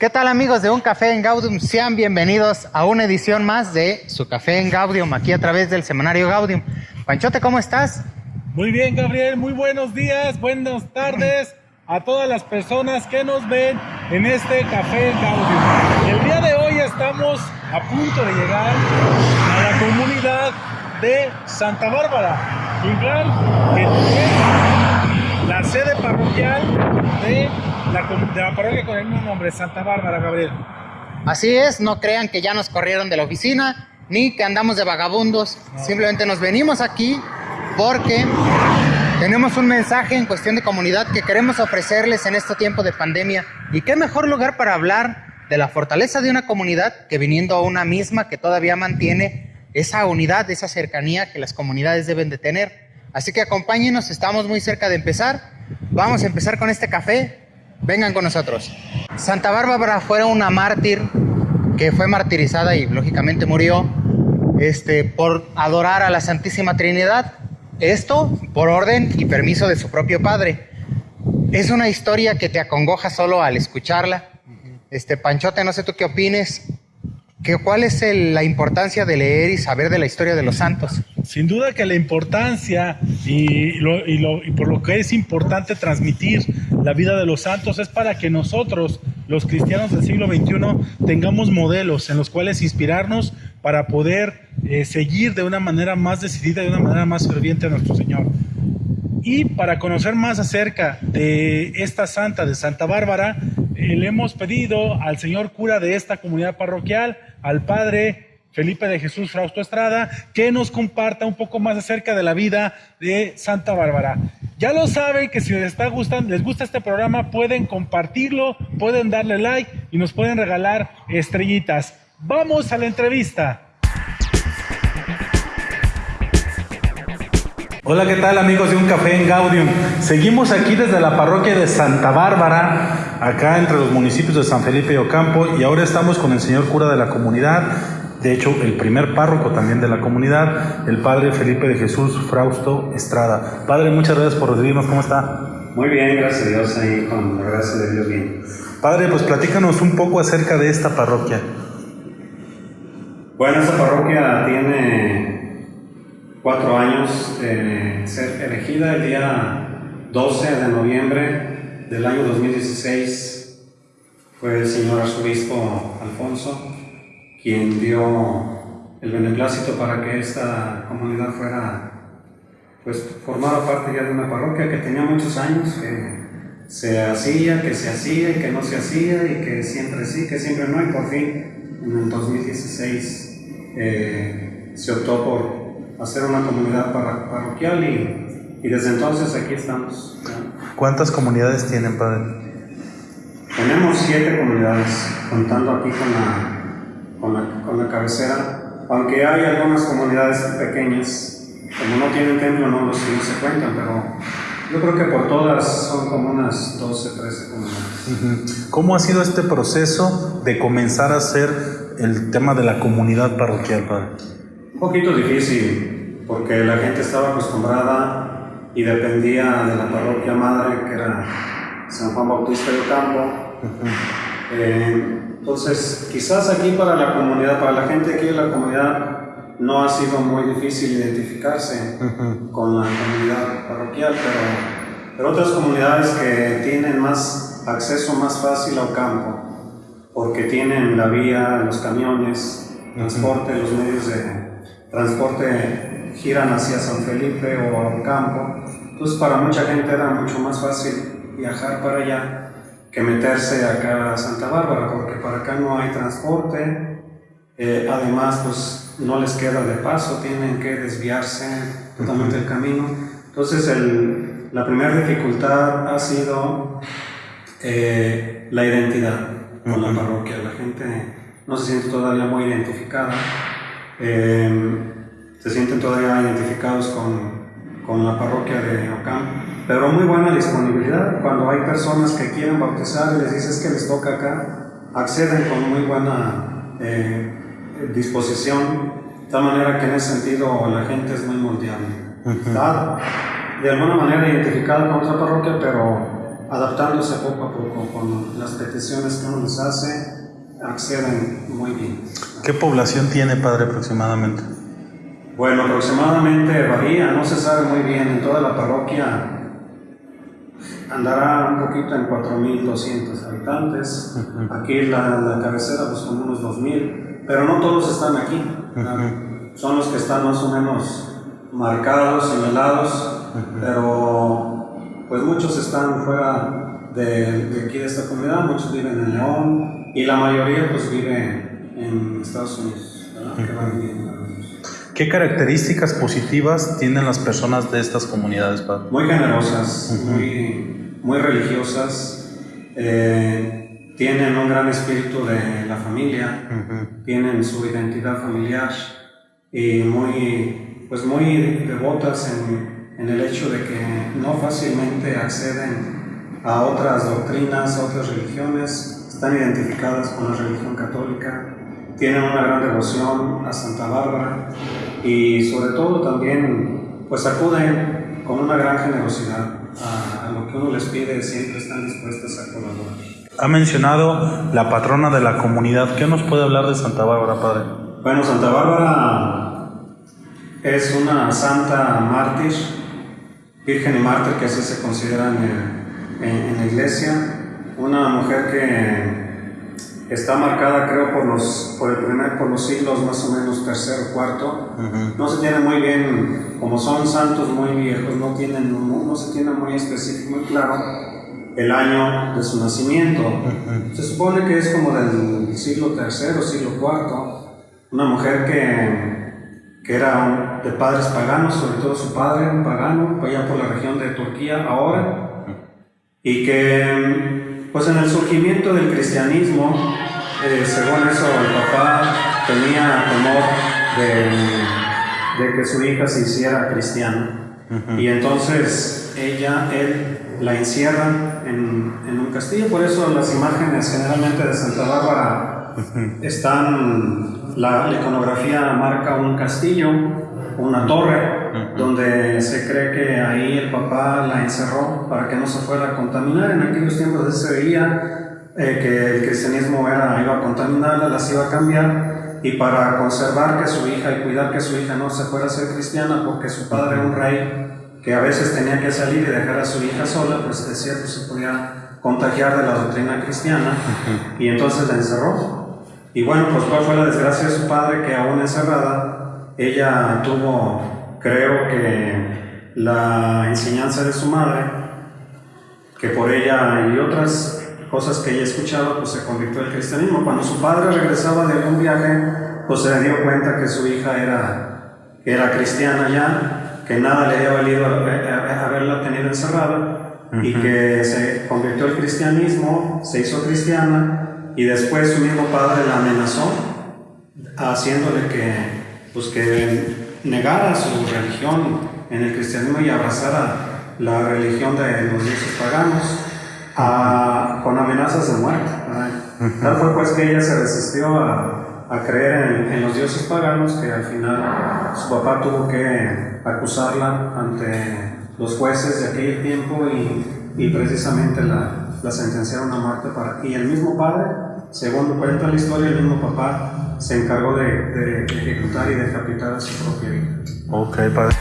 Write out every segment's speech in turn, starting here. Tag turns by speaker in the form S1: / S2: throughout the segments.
S1: ¿Qué tal amigos de Un Café en Gaudium? Sean bienvenidos a una edición más de su Café en Gaudium, aquí a través del semanario Gaudium. Panchote, ¿cómo estás?
S2: Muy bien, Gabriel, muy buenos días, buenas tardes a todas las personas que nos ven en este Café en Gaudium. El día de hoy estamos a punto de llegar a la comunidad de Santa Bárbara, Inclán, que la sede parroquial de la, de la parroquia con el mismo nombre, Santa Bárbara, Gabriel.
S1: Así es, no crean que ya nos corrieron de la oficina, ni que andamos de vagabundos, simplemente nos venimos aquí porque tenemos un mensaje en cuestión de comunidad que queremos ofrecerles en este tiempo de pandemia. ¿Y qué mejor lugar para hablar de la fortaleza de una comunidad que viniendo a una misma que todavía mantiene esa unidad, esa cercanía que las comunidades deben de tener? Así que acompáñenos, estamos muy cerca de empezar. Vamos a empezar con este café. Vengan con nosotros. Santa Bárbara fue una mártir que fue martirizada y lógicamente murió este, por adorar a la Santísima Trinidad. Esto por orden y permiso de su propio padre. Es una historia que te acongoja solo al escucharla. Este Panchote, no sé tú qué opines. ¿Qué, ¿Cuál es la importancia de leer y saber de la historia de los santos?
S2: Sin duda que la importancia y, por lo que es importante transmitir la vida de los santos es para que nosotros, los cristianos del siglo XXI, tengamos modelos en los cuales inspirarnos para poder eh, seguir de una manera más decidida, de una manera más ferviente a nuestro Señor. Y para conocer más acerca de esta santa de Santa Bárbara, eh, le hemos pedido al señor cura de esta comunidad parroquial, al padre Felipe de Jesús Frausto Estrada, que nos comparta un poco más acerca de la vida de Santa Bárbara. Ya lo saben que si les está gustando, les gusta este programa, pueden compartirlo, pueden darle like y nos pueden regalar estrellitas. Vamos a la entrevista. Hola, ¿qué tal amigos de Un Café en Gaudium? Seguimos aquí desde la parroquia de Santa Bárbara, acá entre los municipios de San Felipe y Ocampo, y ahora estamos con el señor cura de la comunidad, de hecho el primer párroco también de la comunidad, el padre Felipe de Jesús Frausto Estrada. Padre, muchas gracias por recibirnos, ¿cómo está?
S3: Muy bien, gracias a Dios, ahí con la gracia de Dios bien.
S2: Padre, pues platícanos un poco acerca de esta parroquia.
S3: Bueno, esta parroquia tiene cuatro años de ser elegida el día 12 de noviembre del año 2016. Fue el señor arzobispo Alfonso quien dio el beneplácito para que esta comunidad fuera, pues formara parte ya de una parroquia que tenía muchos años, que se hacía, que se hacía y que no se hacía y que siempre sí, que siempre no y por fin en el 2016 eh, se optó por hacer una comunidad parroquial y, y desde entonces aquí estamos.
S2: ¿Cuántas comunidades tienen, padre?
S3: Tenemos siete comunidades, contando aquí con la, con la, con la cabecera, aunque hay algunas comunidades pequeñas, como no tienen templo, no, los, no se cuentan, pero yo creo que por todas son como unas 12, 13 comunidades.
S2: ¿Cómo ha sido este proceso de comenzar a hacer el tema de la comunidad parroquial, padre?
S3: Un poquito difícil, porque la gente estaba acostumbrada y dependía de la parroquia madre, que era San Juan Bautista de Ocampo. Eh, entonces, quizás aquí para la comunidad, para la gente aquí de la comunidad, no ha sido muy difícil identificarse con la comunidad parroquial, pero, pero otras comunidades que tienen más acceso más fácil al campo, porque tienen la vía, los camiones, transporte, los medios de transporte giran hacia San Felipe o a campo. Entonces para mucha gente era mucho más fácil viajar para allá que meterse acá a Santa Bárbara, porque para acá no hay transporte. Eh, además, pues no les queda de paso, tienen que desviarse totalmente el camino. Entonces el, la primera dificultad ha sido eh, la identidad con la parroquia. La gente no se siente todavía muy identificada. Eh, se sienten todavía identificados con, con, la parroquia de Ocam, pero muy buena disponibilidad. Cuando hay personas que quieren bautizar y les dices que les toca acá, acceden con muy buena eh, disposición, de tal manera que en ese sentido la gente es muy mundial. Está de alguna manera identificada con otra parroquia, pero adaptándose poco a poco con las peticiones que uno les hace, acceden muy bien.
S2: ¿Qué población tiene, padre, aproximadamente?
S3: Bueno, aproximadamente varía, no se sabe muy bien, en toda la parroquia andará un poquito en 4.200 habitantes, aquí la, la cabecera pues como unos 2.000, pero no todos están aquí, son los que están más o menos marcados, señalados, pero pues muchos están fuera de, de, aquí de esta comunidad, muchos viven en León y la mayoría pues vive en Estados Unidos, que van viviendo.
S2: ¿Qué características positivas tienen las personas de estas comunidades, padre?
S3: Muy generosas, uh -huh. muy, muy religiosas, eh, tienen un gran espíritu de la familia, uh -huh. tienen su identidad familiar y muy, pues muy devotas en, en, el hecho de que no fácilmente acceden a otras doctrinas, a otras religiones, están identificadas con la religión católica, tienen una gran devoción a Santa Bárbara y sobre todo también pues acuden con una gran generosidad a, a, lo que uno les pide, siempre están dispuestas a colaborar.
S2: Ha mencionado la patrona de la comunidad, ¿qué nos puede hablar de Santa Bárbara, Padre?
S3: Bueno, Santa Bárbara es una santa mártir, virgen y mártir que así se considera en, en, en la iglesia, una mujer que está marcada creo por los por el primer por los siglos más o menos tercero cuarto. Uh -huh. no se tiene muy bien como son santos muy viejos no tienen no, no se tiene muy específico muy claro el año de su nacimiento. Uh -huh. se supone que es como del siglo tercero siglo cuarto. Una mujer que que era de padres paganos sobre todo su padre un pagano allá por la región de Turquía ahora. Y que pues en el surgimiento del cristianismo, eh, según eso, el papá tenía temor de, de, que su hija se hiciera cristiana. Uh -huh. Y entonces ella, él, la encierra en, en, un castillo. Por eso las imágenes generalmente de Santa Bárbara uh -huh. están, la, la iconografía marca un castillo, una torre, Uh -huh. donde se cree que ahí el papá la encerró para que no se fuera a contaminar. En aquellos tiempos se veía eh, que el cristianismo era, iba a contaminarla, las iba a cambiar, y para conservar que su hija y cuidar que su hija no se fuera a ser cristiana, porque su padre era un rey que a veces tenía que salir y dejar a su hija sola, pues decía que se podía contagiar de la doctrina cristiana, y entonces la encerró. Y bueno, pues cuál fue la desgracia de su padre, que aún encerrada, ella tuvo creo que la enseñanza de su madre, que por ella y otras cosas que ella escuchaba, pues se convirtió al cristianismo. Cuando su padre regresaba de un viaje, pues se dio cuenta que su hija era, era cristiana ya, que nada le había valido haberla tenido encerrada uh -huh. y que se convirtió al cristianismo, se hizo cristiana y después su mismo padre la amenazó haciéndole que, pues que negara su religión en el cristianismo y abrazara la religión de los dioses paganos a, con amenazas de muerte. Tal fue pues que ella se resistió a, a creer en, en, los dioses paganos que al final su papá tuvo que acusarla ante los jueces de aquel tiempo y, y precisamente la, la sentenciaron a muerte para, y el mismo padre, según cuenta la historia, el mismo papá se encargó de, de, ejecutar y decapitar a su propia hija.
S2: Ok, padre.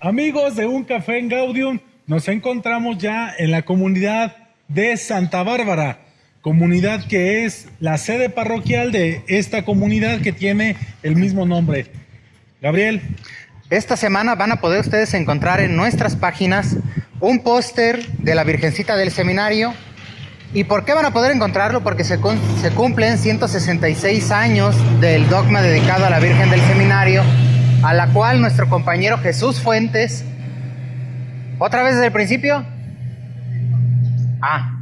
S2: Amigos de Un Café en Gaudium, nos encontramos ya en la comunidad de Santa Bárbara, comunidad que es la sede parroquial de esta comunidad que tiene el mismo nombre. Gabriel.
S1: Esta semana van a poder ustedes encontrar en nuestras páginas un póster de la Virgencita del Seminario, ¿Y por qué van a poder encontrarlo? Porque se, se, cumplen 166 años del dogma dedicado a la Virgen del Seminario, a la cual nuestro compañero Jesús Fuentes, otra vez desde el principio, ah,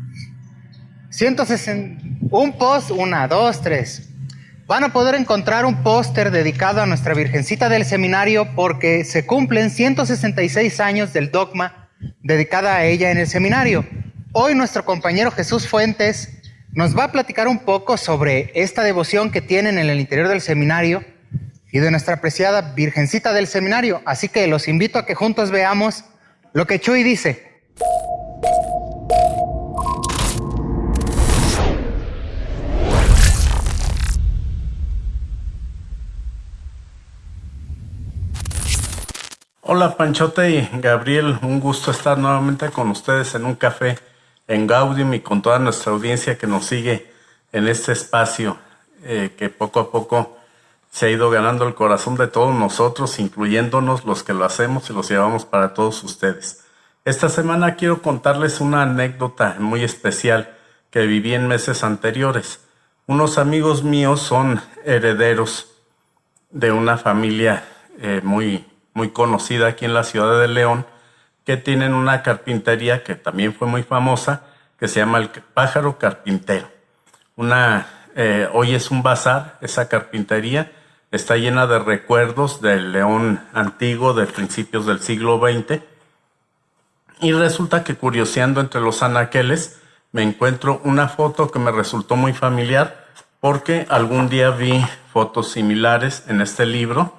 S1: 160, un post, una, dos, tres. Van a poder encontrar un póster dedicado a nuestra Virgencita del Seminario porque se cumplen 166 años del dogma dedicada a ella en el seminario. Hoy nuestro compañero Jesús Fuentes nos va a platicar un poco sobre esta devoción que tienen en el interior del seminario y de nuestra apreciada Virgencita del Seminario. Así que los invito a que juntos veamos lo que Chuy dice.
S4: Hola Panchote y Gabriel, un gusto estar nuevamente con ustedes en un café en Gaudium y con toda nuestra audiencia que nos sigue en este espacio eh, que poco a poco se ha ido ganando el corazón de todos nosotros, incluyéndonos los que lo hacemos y los llevamos para todos ustedes. Esta semana quiero contarles una anécdota muy especial que viví en meses anteriores. Unos amigos míos son herederos de una familia eh, muy muy conocida aquí en la ciudad de León, que tienen una carpintería que también fue muy famosa, que se llama el Pájaro Carpintero. Una, eh, hoy es un bazar, esa carpintería está llena de recuerdos del León antiguo de principios del siglo XX. Y resulta que curioseando entre los anaqueles me encuentro una foto que me resultó muy familiar porque algún día vi fotos similares en este libro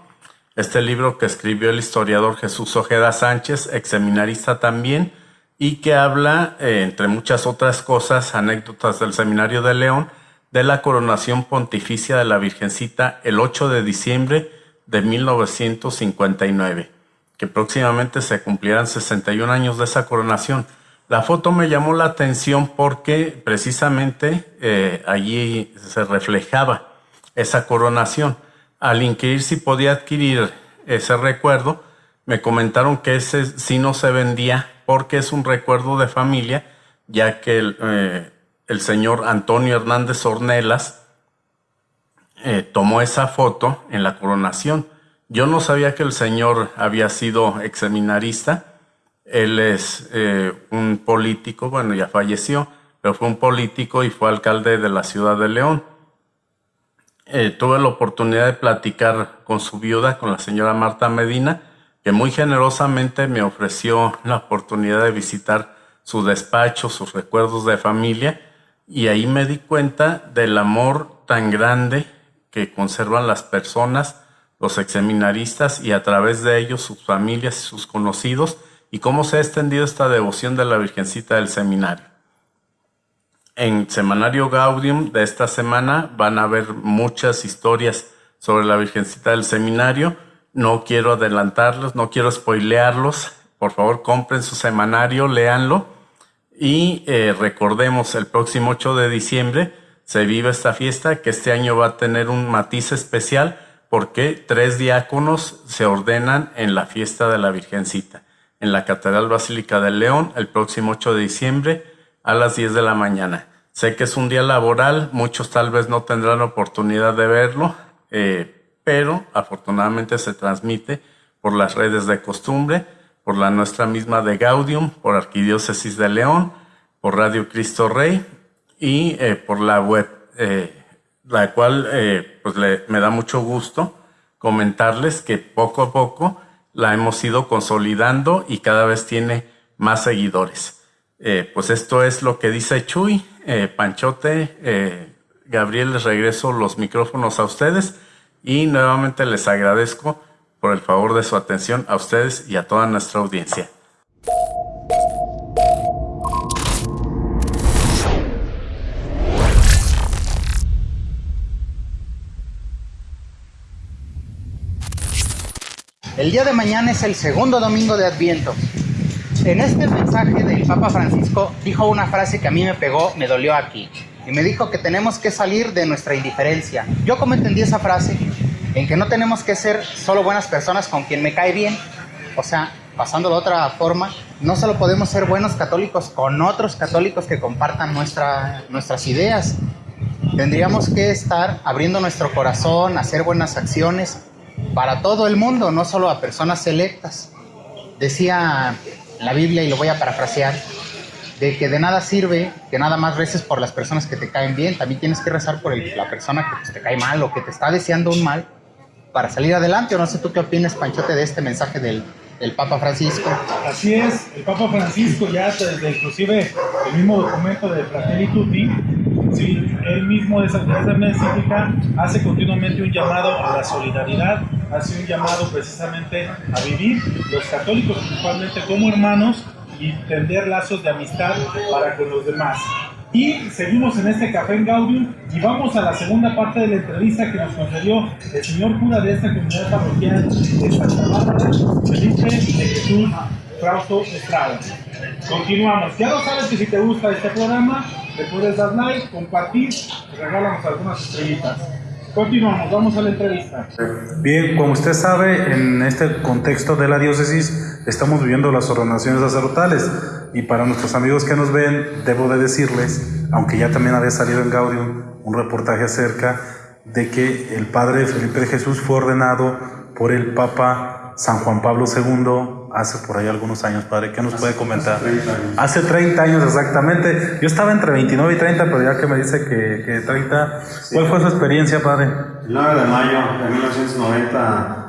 S4: este libro que escribió el historiador Jesús Ojeda Sánchez, ex seminarista también, y que habla, eh, entre muchas otras cosas, anécdotas del Seminario de León, de la coronación pontificia de la Virgencita el 8 de diciembre de 1959, que próximamente se cumplirán 61 años de esa coronación. La foto me llamó la atención porque precisamente eh, allí se reflejaba esa coronación al inquirir si podía adquirir ese recuerdo, me comentaron que ese sí no se vendía porque es un recuerdo de familia, ya que el, eh, señor Antonio Hernández Ornelas eh, tomó esa foto en la coronación. Yo no sabía que el señor había sido exseminarista. Él es eh, un político, bueno, ya falleció, pero fue un político y fue alcalde de la ciudad de León. Eh, tuve la oportunidad de platicar con su viuda, con la señora Marta Medina, que muy generosamente me ofreció la oportunidad de visitar su despacho, sus recuerdos de familia, y ahí me di cuenta del amor tan grande que conservan las personas, los exseminaristas y a través de ellos sus familias y sus conocidos, y cómo se ha extendido esta devoción de la Virgencita del Seminario en Semanario Gaudium de esta semana van a haber muchas historias sobre la Virgencita del Seminario. No quiero adelantarlos, no quiero spoilearlos. Por favor, compren su semanario, léanlo. Y eh, recordemos, el próximo 8 de diciembre se vive esta fiesta que este año va a tener un matiz especial porque tres diáconos se ordenan en la fiesta de la Virgencita en la Catedral Basílica del León el próximo 8 de diciembre a las 10 de la mañana. Sé que es un día laboral, muchos tal vez no tendrán oportunidad de verlo, eh, pero afortunadamente se transmite por las redes de costumbre, por la nuestra misma de Gaudium, por Arquidiócesis de León, por Radio Cristo Rey y eh, por la web, eh, la cual pues me da mucho gusto comentarles que poco a poco la hemos ido consolidando y cada vez tiene más seguidores. Eh, pues esto es lo que dice Chuy. Eh, Panchote, eh, Gabriel, les regreso los micrófonos a ustedes y nuevamente les agradezco por el favor de su atención a ustedes y a toda nuestra audiencia.
S1: El día de mañana es el segundo domingo de Adviento en este mensaje del Papa Francisco dijo una frase que a mí me pegó, me dolió aquí. Y me dijo que tenemos que salir de nuestra indiferencia. Yo como entendí esa frase, en que no tenemos que ser solo buenas personas con quien me cae bien. O sea, pasándolo de otra forma, no solo podemos ser buenos católicos con otros católicos que compartan nuestra, nuestras ideas. Tendríamos que estar abriendo nuestro corazón, hacer buenas acciones para todo el mundo, no solo a personas selectas. Decía la Biblia, y lo voy a parafrasear, de que de nada sirve que nada más reces por las personas que te caen bien, también tienes que rezar por la persona que pues, te cae mal o que te está deseando un mal para salir adelante. O no sé tú qué opinas, Panchote, de este mensaje del, del Papa Francisco.
S2: Así es, el Papa Francisco ya desde inclusive el mismo documento de Fratelli Tutti Sí, él mismo de esa, encíclica hace continuamente un llamado a la solidaridad, hace un llamado precisamente a vivir los católicos principalmente como hermanos y tender lazos de amistad para con los demás. Y seguimos en este café en Gaudium y vamos a la segunda parte de la entrevista que nos concedió el señor cura de esta comunidad parroquial de Santa Bárbara, Felipe de Jesús Frausto Estrada. Continuamos. Ya lo sabes que si te gusta este programa, le puedes dar like, compartir y regálanos algunas estrellitas. Continuamos, vamos a la entrevista.
S5: Bien, como usted sabe, en este contexto de la diócesis estamos viviendo las ordenaciones sacerdotales y para nuestros amigos que nos ven, debo de decirles, aunque ya también había salido en Gaudium un reportaje acerca de que el padre Felipe de Jesús fue ordenado por el Papa San Juan Pablo II hace por ahí algunos años, padre. ¿Qué nos puede comentar?
S3: Hace 30 años.
S5: Hace 30 años exactamente. Yo estaba entre 29 y 30, pero ya que me dice que, que 30, ¿cuál fue su experiencia, padre?
S3: El 9 de mayo de 1990,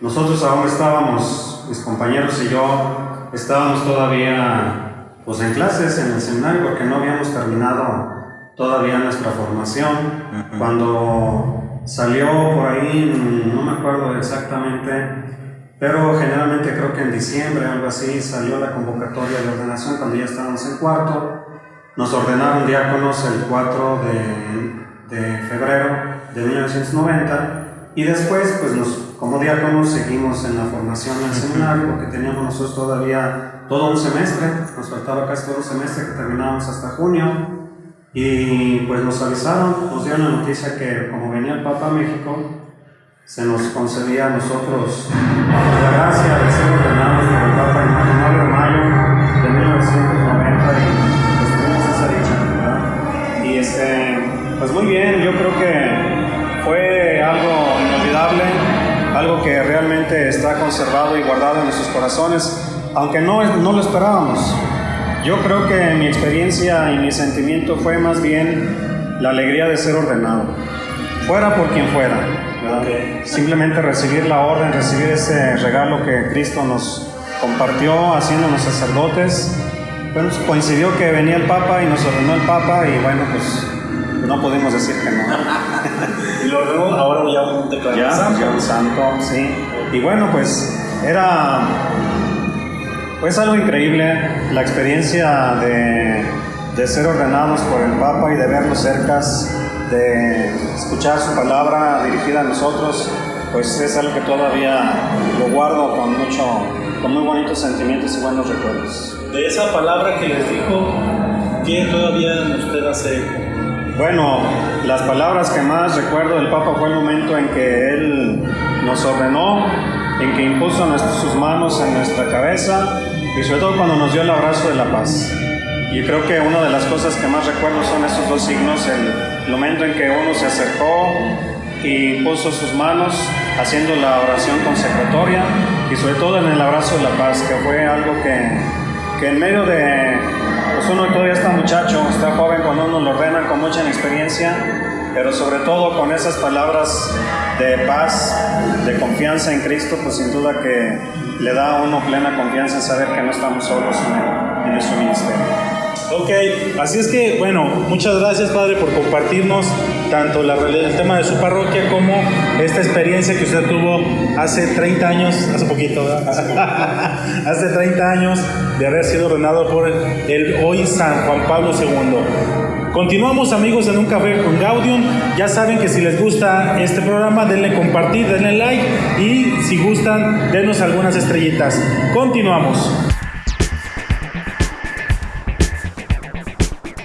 S3: nosotros aún estábamos, mis compañeros y yo, estábamos todavía pues, en clases en el seminario porque no habíamos terminado todavía nuestra formación. Cuando salió por ahí, no me acuerdo exactamente, pero generalmente creo que en diciembre, algo así, salió la convocatoria de ordenación cuando ya estábamos en cuarto. Nos ordenaron diáconos el 4 de, de febrero de 1990 y después, pues nos, como diáconos seguimos en la formación del seminario porque teníamos nosotros todavía todo un semestre, nos faltaba casi todo un semestre que terminábamos hasta junio y pues nos avisaron, nos dieron la noticia que como venía el Papa a México, se nos concedía a nosotros la gracia de ser ordenados por el Papa el 9 de mayo de 1990 y pues tuvimos esa dicha, ¿verdad? Y este, pues muy bien, yo creo que fue algo inolvidable, algo que realmente está conservado y guardado en nuestros corazones, aunque no, no lo esperábamos. Yo creo que mi experiencia y mi sentimiento fue más bien la alegría de ser ordenado, fuera por quien fuera. Simplemente recibir la orden, recibir ese regalo que Cristo nos compartió haciéndonos sacerdotes. Bueno, pues coincidió que venía el Papa y nos ordenó el Papa y bueno, pues no pudimos decir que no.
S2: Y luego, ahora ya un
S3: Ya,
S2: santo.
S3: ya un santo, sí. Y bueno, pues era pues algo increíble la experiencia de, de ser ordenados por el Papa y de verlos cercas, de escuchar su palabra dirigida a nosotros, pues es algo que todavía lo guardo con mucho, con muy bonitos sentimientos y buenos recuerdos.
S2: De esa palabra que les dijo, ¿qué todavía usted hace eco?
S3: Bueno, las palabras que más recuerdo del Papa fue el momento en que él nos ordenó, en que impuso sus manos en nuestra cabeza y sobre todo cuando nos dio el abrazo de la paz. Y creo que una de las cosas que más recuerdo son estos dos signos, el momento en que uno se acercó y impuso sus manos haciendo la oración consecratoria y sobre todo en el abrazo de la paz, que fue algo que, que en medio de, pues uno todavía está muchacho, está joven cuando uno lo ordena con mucha experiencia, pero sobre todo con esas palabras de paz, de confianza en Cristo, pues sin duda que le da a uno plena confianza en saber que no estamos solos en, en nuestro ministerio.
S2: Ok, así es que, bueno, muchas gracias Padre por compartirnos tanto la, el tema de su parroquia como esta experiencia que usted tuvo hace 30 años, hace poquito, hace 30 años de haber sido ordenado por el hoy San Juan Pablo II. Continuamos amigos en un café con Gaudium. Ya saben que si les gusta este programa, denle compartir, denle like y si gustan, denos algunas estrellitas. Continuamos.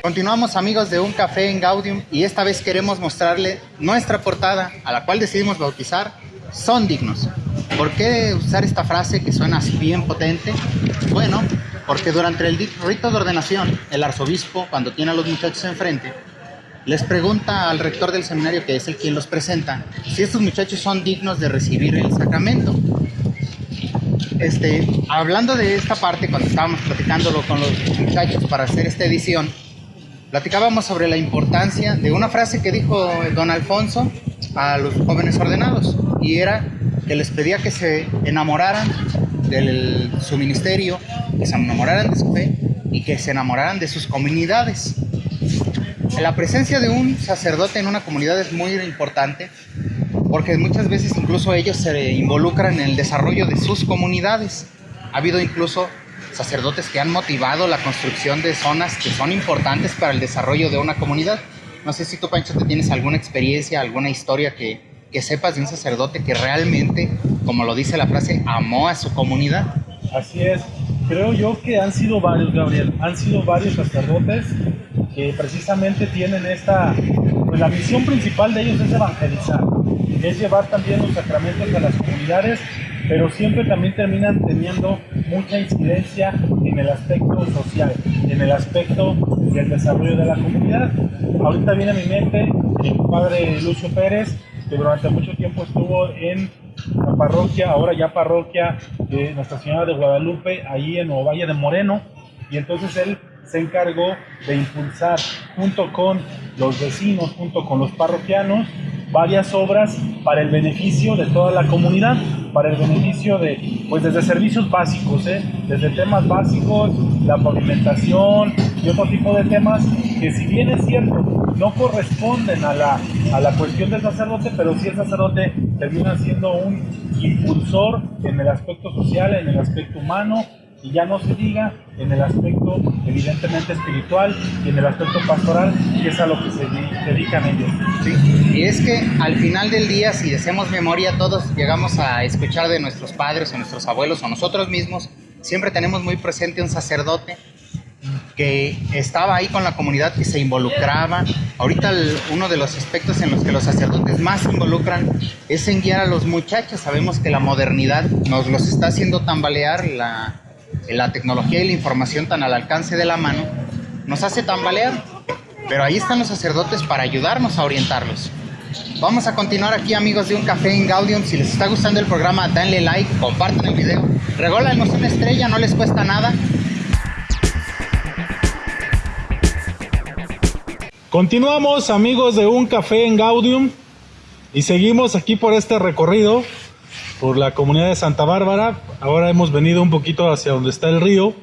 S1: Continuamos amigos de Un Café en Gaudium y esta vez queremos mostrarle nuestra portada a la cual decidimos bautizar Son dignos. ¿Por qué usar esta frase que suena así bien potente? Bueno, porque durante el rito de ordenación, el arzobispo, cuando tiene a los muchachos enfrente, les pregunta al rector del seminario, que es el quien los presenta, si estos muchachos son dignos de recibir el sacramento. Este, hablando de esta parte, cuando estábamos platicándolo con los muchachos para hacer esta edición, platicábamos sobre la importancia de una frase que dijo don Alfonso a los jóvenes ordenados y era que les pedía que se enamoraran de su ministerio, que se enamoraran de su fe y que se enamoraran de sus comunidades. la presencia de un sacerdote en una comunidad es muy importante porque muchas veces incluso ellos se involucran en el desarrollo de sus comunidades. Ha habido incluso sacerdotes que han motivado la construcción de zonas que son importantes para el desarrollo de una comunidad. No sé si tú, Pancho, te tienes alguna experiencia, alguna historia que, que sepas de un sacerdote que realmente, como lo dice la frase, amó a su comunidad.
S2: Así es. Creo yo que han sido varios, Gabriel. Han sido varios sacerdotes que precisamente tienen esta, pues la misión principal de ellos es evangelizar, es llevar también los sacramentos a las comunidades, pero siempre también terminan teniendo mucha incidencia en el aspecto social, en el aspecto del desarrollo de la comunidad. Ahorita viene a mi mente mi padre Lucio Pérez, que durante mucho tiempo estuvo en la parroquia, ahora ya parroquia de Nuestra Señora de Guadalupe, ahí en Ovalle de Moreno, y entonces él se encargó de impulsar junto con los vecinos, junto con los parroquianos, varias obras para el beneficio de toda la comunidad, para el beneficio de, pues desde servicios básicos, ¿eh? desde temas básicos, la pavimentación y otro tipo de temas que si bien es cierto, no corresponden a la, a la cuestión del sacerdote, pero sí el sacerdote termina siendo un impulsor en el aspecto social, en el aspecto humano, y ya no se diga en el aspecto evidentemente espiritual y en el aspecto pastoral, que es a lo que se dedican ellos.
S1: Sí, y es que al final del día, si hacemos memoria, todos llegamos a escuchar de nuestros padres o nuestros abuelos o nosotros mismos, siempre tenemos muy presente un sacerdote que estaba ahí con la comunidad, que se involucraba. Ahorita uno de los aspectos en los que los sacerdotes más se involucran es en guiar a los muchachos. Sabemos que la modernidad nos los está haciendo tambalear, la, la tecnología y la información tan al alcance de la mano, nos hace tambalear. Pero ahí están los sacerdotes para ayudarnos a orientarlos. Vamos a continuar aquí amigos de Un Café en Gaudium. Si les está gustando el programa, denle like, compartan el video. Rególanos una estrella, no les cuesta nada.
S2: Continuamos amigos de Un Café en Gaudium y seguimos aquí por este recorrido por la comunidad de Santa Bárbara. Ahora hemos venido un poquito hacia donde está el río.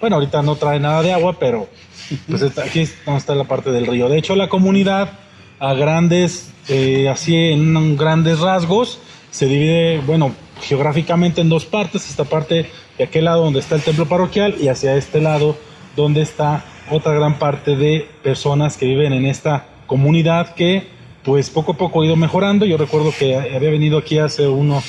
S2: Bueno, ahorita no trae nada de agua, pero pues aquí está la parte del río. De hecho, la comunidad a grandes, eh, así en grandes rasgos, se divide, bueno, geográficamente en dos partes. Esta parte de aquel lado donde está el templo parroquial y hacia este lado donde está otra gran parte de personas que viven en esta comunidad que pues poco a poco ha ido mejorando. Yo recuerdo que había venido aquí hace unos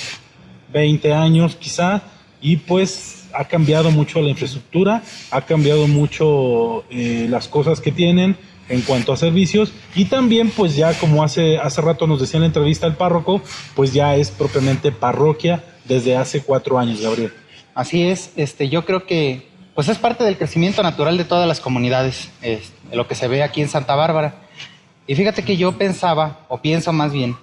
S2: 20 años quizá y pues ha cambiado mucho la infraestructura, ha cambiado mucho eh, las cosas que tienen en cuanto a servicios y también pues ya como hace, hace rato nos decía en la entrevista el párroco, pues ya es propiamente parroquia desde hace cuatro años, Gabriel.
S1: Así es, este, yo creo que pues es parte del crecimiento natural de todas las comunidades, lo que se ve aquí en Santa Bárbara. Y fíjate que yo pensaba, o pienso más bien,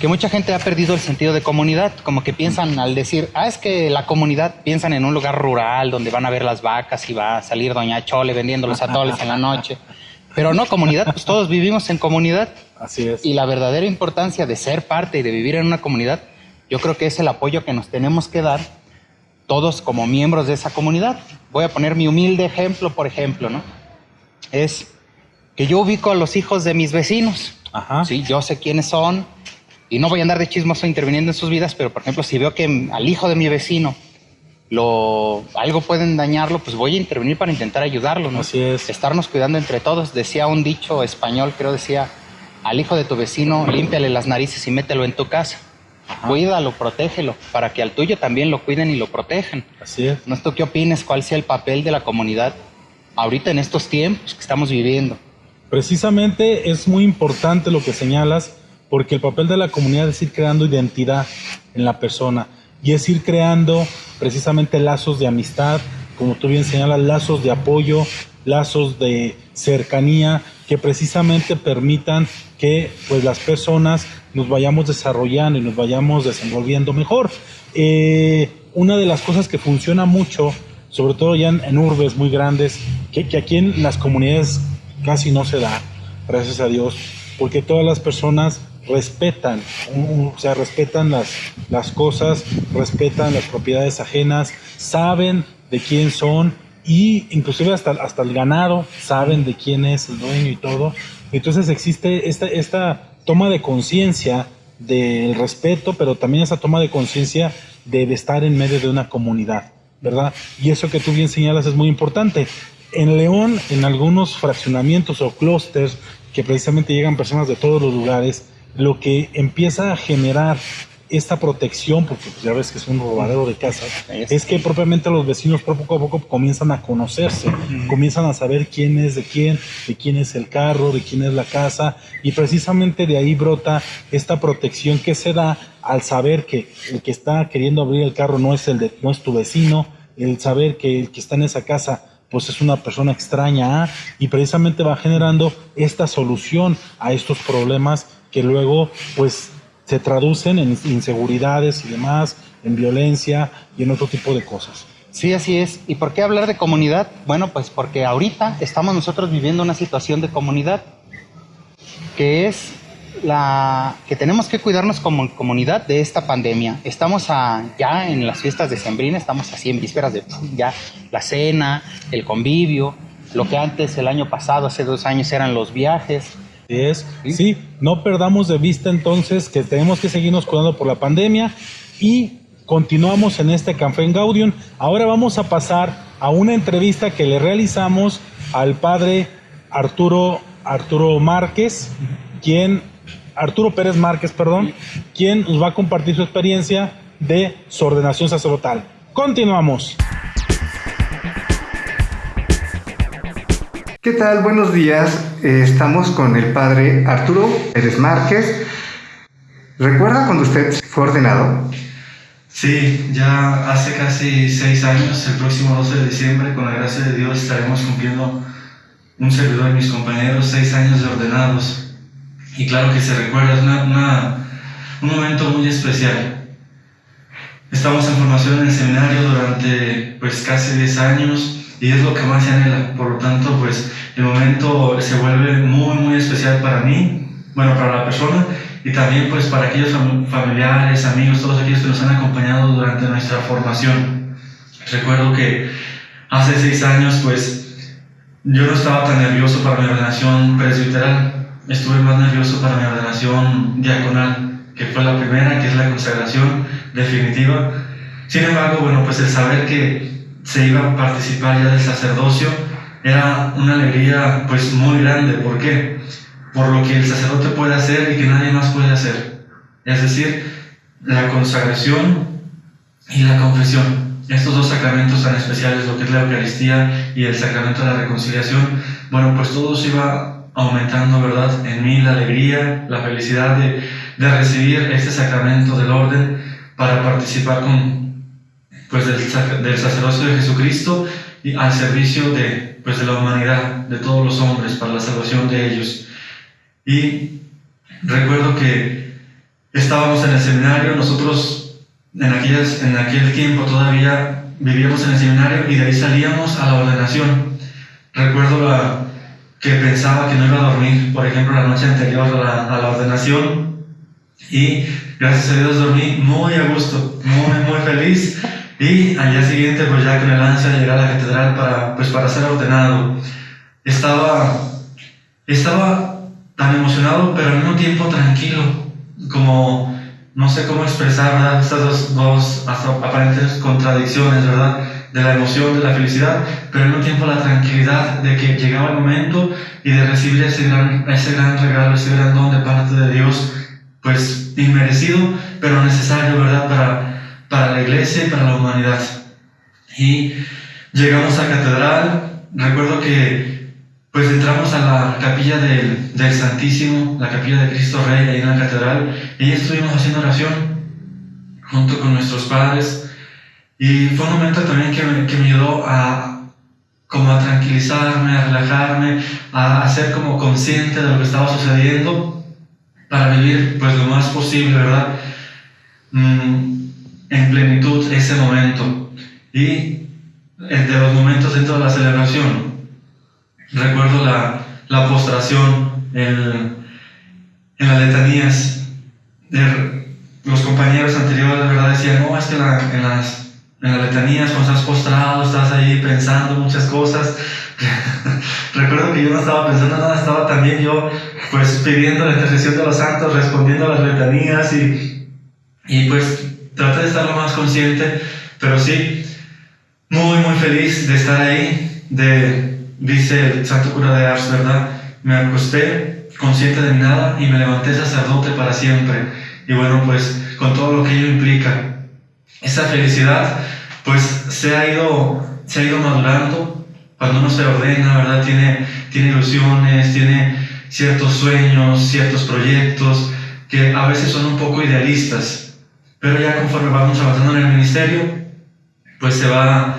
S1: que mucha gente ha perdido el sentido de comunidad, como que piensan al decir, ah, es que la comunidad piensan en un lugar rural donde van a ver las vacas y va a salir Doña Chole vendiendo los atoles en la noche. Pero no, comunidad, pues todos vivimos en comunidad.
S2: Así es.
S1: Y la verdadera importancia de ser parte y de vivir en una comunidad, yo creo que es el apoyo que nos tenemos que dar todos como miembros de esa comunidad. Voy a poner mi humilde ejemplo, por ejemplo, ¿no? Es que yo ubico a los hijos de mis vecinos. Ajá. Sí, yo sé quiénes son y no voy a andar de chismoso interviniendo en sus vidas, pero por ejemplo, si veo que al hijo de mi vecino lo algo pueden dañarlo, pues voy a intervenir para intentar ayudarlo, ¿no?
S2: Así es.
S1: Estarnos cuidando entre todos. Decía un dicho español, creo decía, al hijo de tu vecino, límpiale las narices y mételo en tu casa. Cuídalo, protégelo, para que al tuyo también lo cuiden y lo protejan.
S2: Así es.
S1: ¿No tú qué opines? ¿Cuál sea el papel de la comunidad ahorita en estos tiempos que estamos viviendo?
S2: Precisamente es muy importante lo que señalas, porque el papel de la comunidad es ir creando identidad en la persona y es ir creando precisamente lazos de amistad, como tú bien señalas, lazos de apoyo, lazos de cercanía que precisamente permitan que pues las personas nos vayamos desarrollando y nos vayamos desenvolviendo mejor. Eh, una de las cosas que funciona mucho, sobre todo ya en, urbes muy grandes, que, que, aquí en las comunidades casi no se da, gracias a Dios, porque todas las personas respetan, o sea, respetan las, las cosas, respetan las propiedades ajenas, saben de quién son y inclusive hasta, hasta el ganado saben de quién es el dueño y todo. Entonces existe esta, esta toma de conciencia del respeto, pero también esa toma de conciencia de estar en medio de una comunidad, ¿verdad? Y eso que tú bien señalas es muy importante. En León, en algunos fraccionamientos o clústeres que precisamente llegan personas de todos los lugares, lo que empieza a generar esta protección, porque pues, ya ves que es un robadero de casas, es que propiamente los vecinos poco a poco comienzan a conocerse, comienzan a saber quién es de quién, de quién es el carro, de quién es la casa, y precisamente de ahí brota esta protección que se da al saber que el que está queriendo abrir el carro no es el de, no es tu vecino, el saber que el que está en esa casa pues es una persona extraña ¿ah? y precisamente va generando esta solución a estos problemas que luego pues se traducen en inseguridades y demás, en violencia y en otro tipo de cosas.
S1: Sí, así es. ¿Y por qué hablar de comunidad? Bueno, pues porque ahorita estamos nosotros viviendo una situación de comunidad, que es la que tenemos que cuidarnos como comunidad de esta pandemia. Estamos ya en las fiestas de Sembrina, estamos así en vísperas de ya la cena, el convivio, lo que antes, el año pasado, hace dos años, eran los viajes
S2: es, ¿Sí? no perdamos de vista entonces que tenemos que seguirnos cuidando por la pandemia y continuamos en este Café en Gaudium. Ahora vamos a pasar a una entrevista que le realizamos al padre Arturo, Arturo Márquez, quien, Arturo Pérez Márquez, perdón, quien nos va a compartir su experiencia de su ordenación sacerdotal. Continuamos.
S6: ¿Qué tal? Buenos días. Eh, estamos con el padre Arturo Pérez Márquez. ¿Recuerda cuando usted fue ordenado?
S7: Sí, ya hace casi seis años, el próximo 12 de diciembre, con la gracia de Dios, estaremos cumpliendo un servidor y mis compañeros seis años de ordenados. Y claro que se recuerda, es un momento muy especial. Estamos en formación en el seminario durante pues casi 10 años y es lo que más se anhela. Por lo tanto, pues el momento se vuelve muy, muy especial para mí, bueno, para la persona y también pues para aquellos familiares, amigos, todos aquellos que nos han acompañado durante nuestra formación. Recuerdo que hace seis años pues yo no estaba tan nervioso para mi ordenación presbiteral, estuve más nervioso para mi ordenación diaconal, que fue la primera, que es la consagración definitiva. Sin embargo, bueno, pues el saber que se iba a participar ya del sacerdocio, era una alegría pues muy grande. ¿Por qué? Por lo que el sacerdote puede hacer y que nadie más puede hacer. Es decir, la consagración y la confesión. Estos dos sacramentos tan especiales, lo que es la Eucaristía y el sacramento de la reconciliación, bueno, pues todo se iba aumentando, ¿verdad? En mí la alegría, la felicidad de, de recibir este sacramento del orden para participar con, pues del, del sacerdocio de Jesucristo y al servicio de, pues de la humanidad, de todos los hombres, para la salvación de ellos. Y recuerdo que estábamos en el seminario, nosotros en, aquellas, en aquel tiempo todavía vivíamos en el seminario y de ahí salíamos a la ordenación. Recuerdo la, que pensaba que no iba a dormir, por ejemplo, la noche anterior a la, a la ordenación y gracias a Dios dormí muy a gusto, muy, muy feliz y al día siguiente, pues ya con el ansia de llegar a la catedral para, pues para ser ordenado, estaba, estaba tan emocionado, pero al mismo tiempo tranquilo, como no sé cómo expresar ¿verdad? estas dos, dos aparentes contradicciones, ¿verdad? De la emoción, de la felicidad, pero al mismo tiempo la tranquilidad de que llegaba el momento y de recibir ese gran, ese gran regalo, ese gran don de parte de Dios, pues inmerecido, pero necesario, ¿verdad? Para para la iglesia y para la humanidad. Y llegamos a catedral, recuerdo que pues entramos a la capilla del, del, Santísimo, la capilla de Cristo Rey ahí en la catedral, y estuvimos haciendo oración junto con nuestros padres. Y fue un momento también que me, que me ayudó a como a tranquilizarme, a relajarme, a, a ser como consciente de lo que estaba sucediendo para vivir pues lo más posible, ¿verdad? Mm, en plenitud ese momento. Y eh, de los momentos dentro de la celebración, recuerdo la, la postración en, en las letanías. De, los compañeros anteriores, ¿verdad? Decían, no, es que en, las, en las letanías, cuando estás postrado, estás ahí pensando muchas cosas. Recuerdo que yo no estaba pensando nada, estaba también yo pues pidiendo la intercesión de los santos, respondiendo a las letanías y, y pues traté de estar lo más consciente, pero sí, muy, muy feliz de estar ahí, de, dice el santo cura de Ars, ¿verdad? Me acosté consciente de nada y me levanté sacerdote para siempre. Y bueno, pues con todo lo que ello implica. Esa felicidad pues se ha ido, se ha ido madurando cuando uno se ordena, ¿verdad? Tiene, tiene ilusiones, tiene ciertos sueños, ciertos proyectos que a veces son un poco idealistas, pero ya conforme vamos avanzando en el ministerio, pues se va,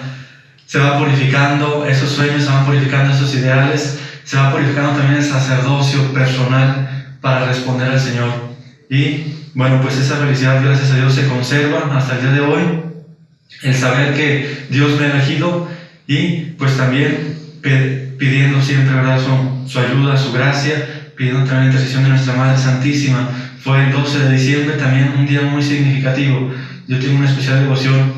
S7: se va purificando esos sueños, se van purificando esos ideales, se va purificando también el sacerdocio personal para responder al Señor. Y bueno, pues esa felicidad, gracias a Dios, se conserva hasta el día de hoy. El saber que Dios me ha elegido y pues también pidiendo siempre ¿verdad? Su, ayuda, su gracia, pidiendo también la intercesión de nuestra Madre Santísima. Fue el 12 de diciembre también un día muy significativo. Yo tengo una especial devoción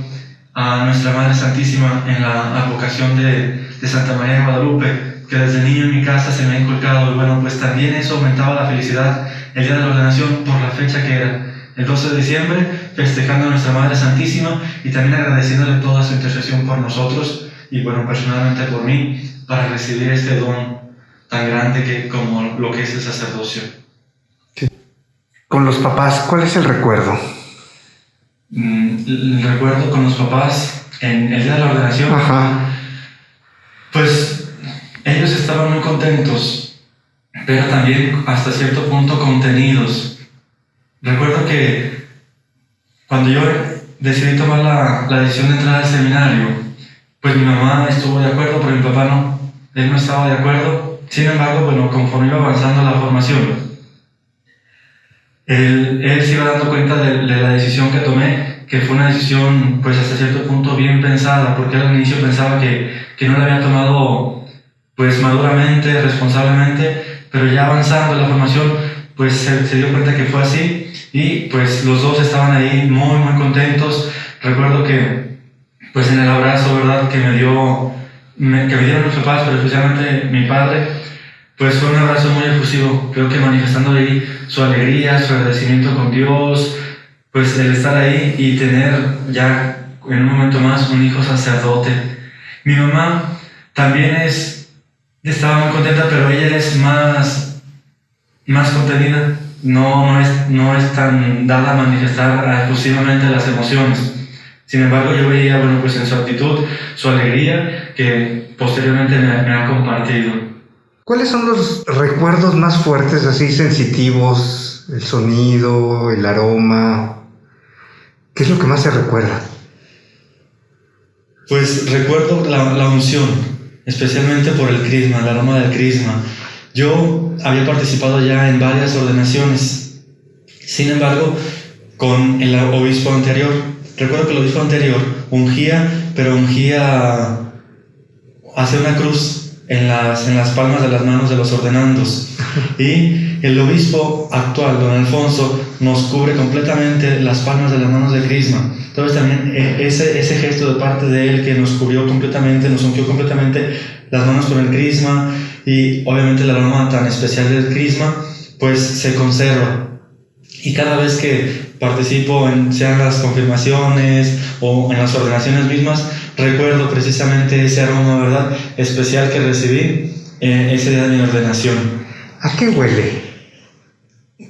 S7: a nuestra Madre Santísima en la advocación de, de Santa María de Guadalupe, que desde niño en mi casa se me ha inculcado. Y bueno, pues también eso aumentaba la felicidad el día de la ordenación por la fecha que era el 12 de diciembre, festejando a nuestra Madre Santísima y también agradeciéndole toda su intercesión por nosotros y bueno, personalmente por mí, para recibir este don tan grande que, como lo que es el sacerdocio.
S6: Con los papás, ¿cuál es el recuerdo?
S7: Mm, el recuerdo con los papás en el día de la ordenación.
S6: Ajá.
S7: Estaban muy contentos, pero también hasta cierto punto contenidos. Recuerdo que cuando yo decidí tomar la, la decisión de entrar al seminario, pues mi mamá estuvo de acuerdo, pero mi papá no. Él no estaba de acuerdo. Sin embargo, bueno, conforme iba avanzando la formación, él, él se iba dando cuenta de, de, la decisión que tomé, que fue una decisión, pues hasta cierto punto bien pensada, porque al inicio pensaba que, que no la había tomado, pues maduramente, responsablemente, pero ya avanzando la formación, pues se, se dio cuenta que fue así y pues los dos estaban ahí muy, muy contentos. Recuerdo que pues en el abrazo, ¿verdad? Que me dio, me, que me dieron mis papás, pero especialmente mi padre, pues fue un abrazo muy efusivo, creo que manifestando ahí su alegría, su agradecimiento con Dios, pues el estar ahí y tener ya en un momento más un hijo sacerdote. Mi mamá también es, estaba muy contenta, pero ella es más, más contenida, no, no, es, no es tan dada a manifestar exclusivamente las emociones. Sin embargo, yo veía, bueno, pues en su actitud, su alegría, que posteriormente me, me, ha compartido.
S6: ¿Cuáles son los recuerdos más fuertes, así sensitivos? El sonido, el aroma. ¿Qué es lo que más se recuerda?
S7: Pues recuerdo la, la unción, especialmente por el crisma, el aroma del crisma. Yo había participado ya en varias ordenaciones. Sin embargo, con el obispo anterior, recuerdo que el obispo anterior ungía, pero ungía hacia una cruz en las, en las palmas de las manos de los ordenandos. Y el obispo actual, don Alfonso, nos cubre completamente las palmas de las manos de Crisma. Entonces también ese, ese gesto de parte de él que nos cubrió completamente, nos ungió completamente las manos con el Crisma y obviamente el aroma tan especial del Crisma, pues se conserva. Y cada vez que participo en sean las confirmaciones o en las ordenaciones mismas, recuerdo precisamente ese aroma, ¿verdad? Especial que recibí eh, ese día de mi ordenación.
S6: ¿A qué huele?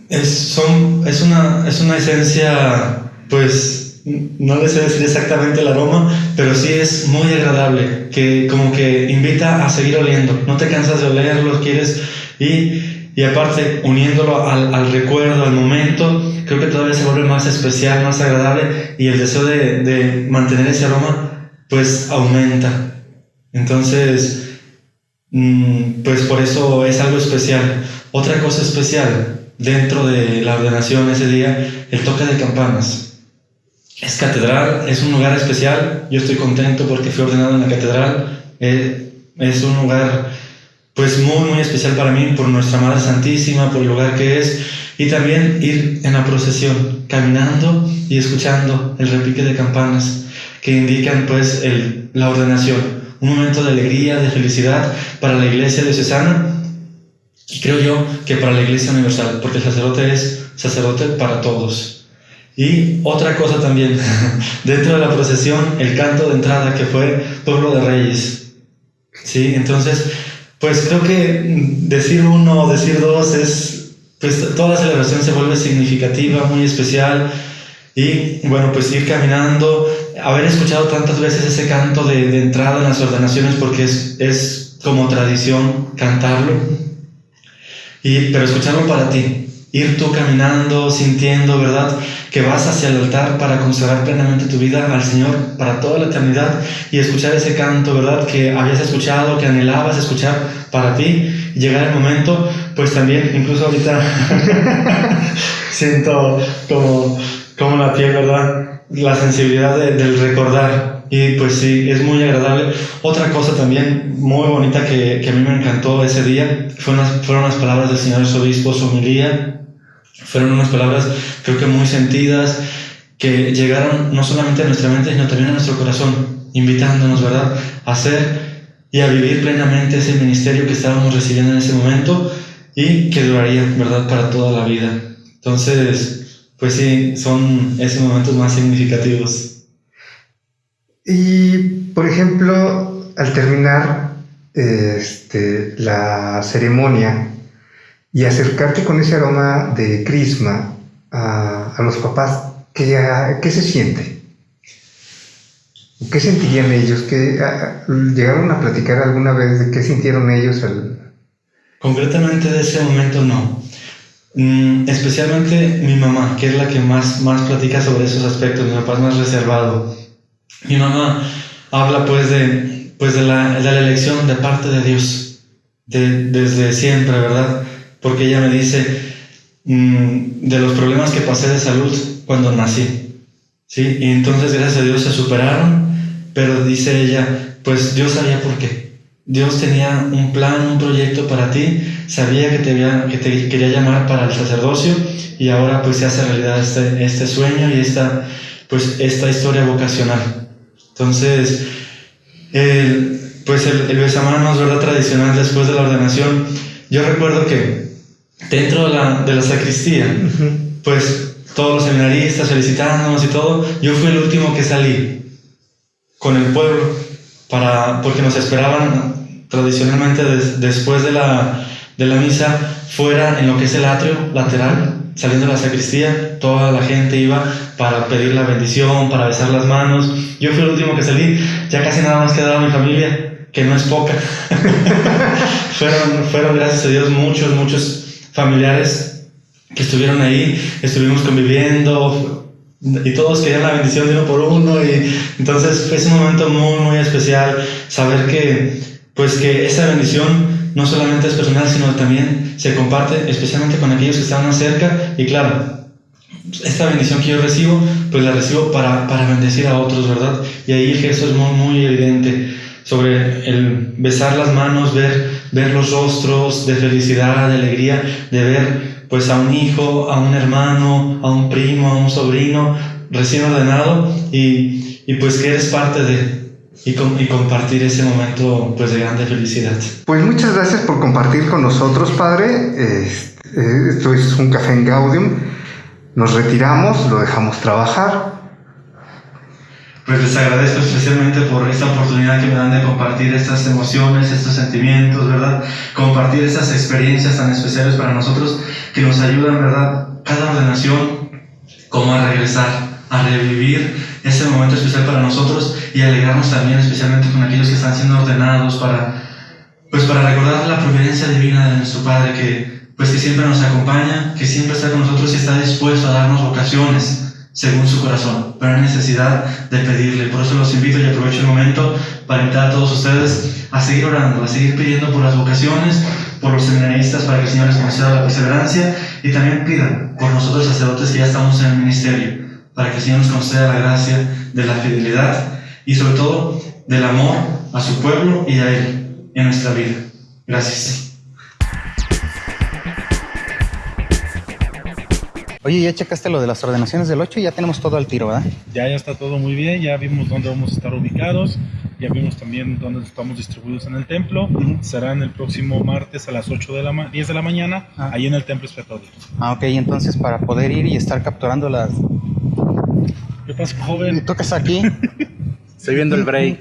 S7: Es, son, es, una, es una esencia, pues, no les sé decir exactamente el aroma, pero sí es muy agradable, que como que invita a seguir oliendo. No te cansas de olerlo, quieres... Y y aparte, uniéndolo al, al, recuerdo, al momento, creo que todavía se vuelve más especial, más agradable y el deseo de, de mantener ese aroma, pues aumenta. Entonces, mmm, pues por eso es algo especial. Otra cosa especial dentro de la ordenación ese día, el toque de campanas. Es catedral, es un lugar especial. Yo estoy contento porque fui ordenado en la catedral. Eh, es un lugar pues muy, muy especial para mí por nuestra Madre Santísima, por el lugar que es, y también ir en la procesión, caminando y escuchando el repique de campanas, que indican pues la ordenación, un momento de alegría, de felicidad para la iglesia diocesana y creo yo que para la iglesia universal, porque el sacerdote es sacerdote para todos. Y otra cosa también, dentro de la procesión, el canto de entrada que fue Pueblo de Reyes. ¿Sí? Entonces, pues creo que decir uno o decir dos es, pues toda la celebración se vuelve significativa, muy especial. Y bueno, pues ir caminando, haber escuchado tantas veces ese canto de, de entrada en las ordenaciones, porque es, es como tradición cantarlo. Y, pero escucharlo para ti, ir tú caminando, sintiendo, ¿verdad? Que vas hacia el altar para consagrar plenamente tu vida al Señor para toda la eternidad y escuchar ese canto, ¿verdad? Que habías escuchado, que anhelabas escuchar para ti. Y llegar el momento, pues también, incluso ahorita siento como, como la piel, ¿verdad? La sensibilidad de, del recordar. Y pues sí, es muy agradable. Otra cosa también muy bonita que, que a mí me encantó ese día fueron las, fueron las palabras del Señor Obispo, su homilía fueron unas palabras creo que muy sentidas, que llegaron no solamente a nuestra mente, sino también a nuestro corazón, invitándonos, ¿verdad?, a hacer y a vivir plenamente ese ministerio que estábamos recibiendo en ese momento y que duraría, ¿verdad?, para toda la vida. Entonces, pues sí, son esos momentos más significativos.
S6: Y, por ejemplo, al terminar este, la ceremonia, y acercarte con ese aroma de crisma a, a los papás, ¿qué, a, ¿qué, se siente? ¿Qué sentirían ellos? ¿Qué, a, ¿Llegaron a platicar alguna vez de qué sintieron ellos? Al...
S7: Concretamente de ese momento no. Mm, especialmente mi mamá, que es la que más, más platica sobre esos aspectos, mi papá es más reservado. Mi mamá habla pues de, pues de, la, de la elección de parte de Dios, de, desde siempre, ¿verdad? porque ella me dice mmm, de los problemas que pasé de salud cuando nací. ¿sí? Y entonces, gracias a Dios, se superaron, pero dice ella, pues Dios sabía por qué. Dios tenía un plan, un proyecto para ti, sabía que te, había, que te quería llamar para el sacerdocio y ahora pues se hace realidad este, este sueño y esta, pues, esta historia vocacional. Entonces, el, pues el, el besamanos, ¿verdad? Tradicional después de la ordenación, yo recuerdo que dentro de la, de la sacristía, uh -huh. pues todos los seminaristas felicitándonos y todo, yo fui el último que salí con el pueblo, para, porque nos esperaban tradicionalmente des, después de la, de la misa fuera en lo que es el atrio lateral, saliendo de la sacristía, toda la gente iba para pedir la bendición, para besar las manos. Yo fui el último que salí, ya casi nada más quedaba mi familia, que no es poca. fueron, fueron, gracias a Dios, muchos, muchos familiares que estuvieron ahí, estuvimos conviviendo y todos querían la bendición de uno por uno y entonces fue un momento muy muy especial saber que pues que esa bendición no solamente es personal sino también se comparte especialmente con aquellos que están más cerca y claro esta bendición que yo recibo pues la recibo para, para bendecir a otros verdad y ahí el es muy muy evidente sobre el besar las manos, ver, ver los rostros de felicidad, de alegría, de ver pues a un hijo, a un hermano, a un primo, a un sobrino recién ordenado y, y pues que eres parte de y, com y, compartir ese momento pues de grande felicidad.
S6: Pues muchas gracias por compartir con nosotros, Padre. Eh, esto es un café en Gaudium. Nos retiramos, lo dejamos trabajar
S7: pues les agradezco especialmente por esta oportunidad que me dan de compartir estas emociones, estos sentimientos, ¿verdad? Compartir estas experiencias tan especiales para nosotros que nos ayudan, ¿verdad? Cada ordenación, como a regresar, a revivir ese momento especial para nosotros y alegrarnos también especialmente con aquellos que están siendo ordenados para, pues para recordar la providencia divina de nuestro Padre que, pues que siempre nos acompaña, que siempre está con nosotros y está dispuesto a darnos vocaciones según su corazón, pero hay necesidad de pedirle. Por eso los invito y aprovecho el momento para invitar a todos ustedes a seguir orando, a seguir pidiendo por las vocaciones, por los seminaristas para que el Señor les conceda la perseverancia y también pidan por nosotros sacerdotes que ya estamos en el ministerio, para que el Señor nos conceda la gracia de la fidelidad y sobre todo del amor a su pueblo y a Él en nuestra vida. Gracias.
S1: Oye, ya checaste lo de las ordenaciones del 8 y ya tenemos todo al tiro, ¿verdad?
S2: Ya, ya está todo muy bien, ya vimos dónde vamos a estar ubicados, ya vimos también dónde estamos distribuidos en el templo. Serán el próximo martes a las 8 de la ma- 10 de la mañana,
S1: Ah.
S2: ahí en el templo expiatorio.
S1: Ah, ok, entonces para poder ir y estar capturando las...
S2: ¿Qué pasa,
S1: ¿Y
S2: joven?
S1: estás aquí?
S8: Estoy viendo el break.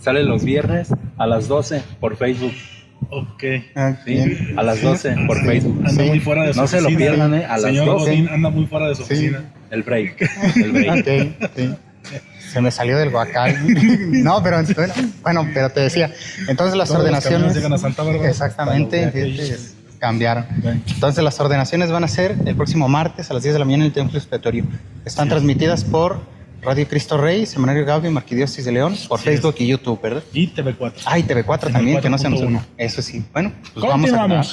S8: Sale los viernes a las 12 por Facebook.
S2: Ok.
S1: Ah,
S8: Sí, a las 12 por
S2: Sí,
S8: Facebook.
S2: Anda
S1: Sí.
S2: muy fuera de su
S8: No se lo pierdan, ¿eh? A las
S2: Señor
S8: 12.
S2: Godín anda muy fuera de su
S1: Sí.
S2: oficina.
S8: El break. El break.
S1: Ok, sí. Se me salió del guacal. No, pero bueno, pero te decía, entonces las
S2: Todos
S1: ordenaciones...
S2: camiones llegan a Santa Bárbara.
S1: Exactamente, fíjate, cambiaron. Entonces las ordenaciones van a ser el próximo martes a las 10 de la mañana en el Templo Expiatorio. Están transmitidas por Radio Cristo Rey, Seminario Gaudio, Marquidiócesis de León, por Facebook y YouTube, ¿verdad?
S2: Y TV4.
S1: Ah, y TV4 también, que no se nos
S2: 4.1.
S1: Eso sí. Bueno, pues vamos a
S2: Continuamos.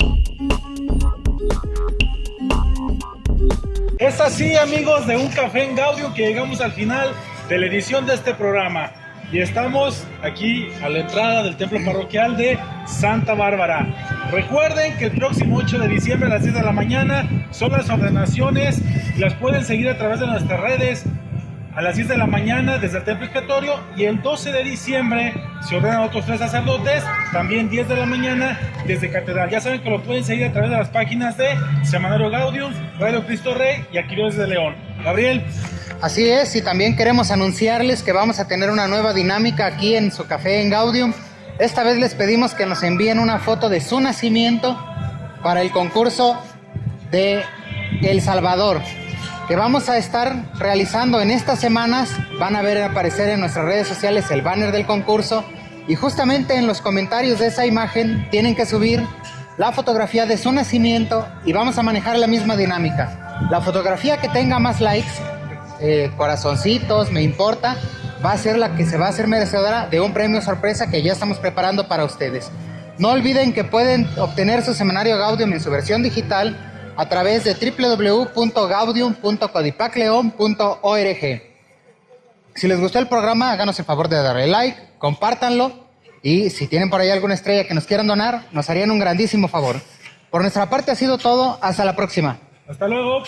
S2: Es así, amigos de Un Café en Gaudio, que llegamos al final de la edición de este programa. Y estamos aquí a la entrada del templo parroquial de Santa Bárbara. Recuerden que el próximo 8 de diciembre a las 10 de la mañana son las ordenaciones y las pueden seguir a través de nuestras redes a las 10 de la mañana desde el templo expiatorio y el 12 de diciembre se ordenan otros tres sacerdotes, también 10 de la mañana desde catedral. Ya saben que lo pueden seguir a través de las páginas de Semanario Gaudium, Radio Cristo Rey y Aquiles de León. Gabriel,
S1: Así es, y también queremos anunciarles que vamos a tener una nueva dinámica aquí en su café en Gaudium. Esta vez les pedimos que nos envíen una foto de su nacimiento para el concurso de El Salvador, que vamos a estar realizando en estas semanas. Van a ver aparecer en nuestras redes sociales el banner del concurso y justamente en los comentarios de esa imagen tienen que subir la fotografía de su nacimiento y vamos a manejar la misma dinámica. La fotografía que tenga más likes eh, corazoncitos, me importa, va a ser la que se va a hacer merecedora de un premio sorpresa que ya estamos preparando para ustedes. No olviden que pueden obtener su semanario Gaudium en su versión digital a través de www.gaudium.codipacleon.org. Si les gustó el programa, háganos el favor de darle like, compártanlo y si tienen por ahí alguna estrella que nos quieran donar, nos harían un grandísimo favor. Por nuestra parte ha sido todo, hasta la próxima.
S2: hasta luego.